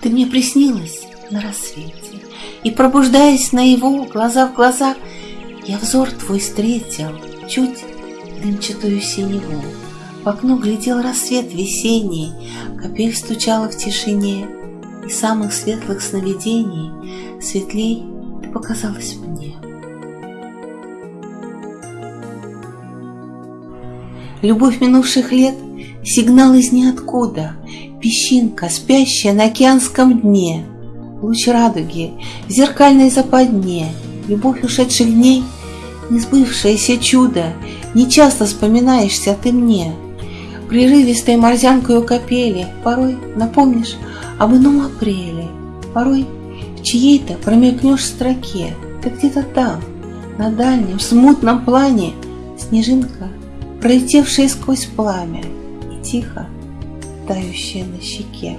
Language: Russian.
Ты мне приснилась на рассвете, И, пробуждаясь на его глаза в глаза, Я взор твой встретил, чуть дымчатую синеву. В окно глядел рассвет весенний, Капель стучала в тишине, И самых светлых сновидений Светлей ты показалась мне. Любовь минувших лет — сигнал из ниоткуда, Песчинка, спящая на океанском дне, Луч радуги в зеркальной западне, Любовь ушедших дней — несбывшееся чудо, Не часто вспоминаешься ты мне. Прерывистой морзянкою капели Порой напомнишь об ином апреле, Порой в чьей-то промелькнешь строке, Ты где-то там, на дальнем, смутном плане, Снежинка, пролетевшая сквозь пламя, И тихо тающая на щеке.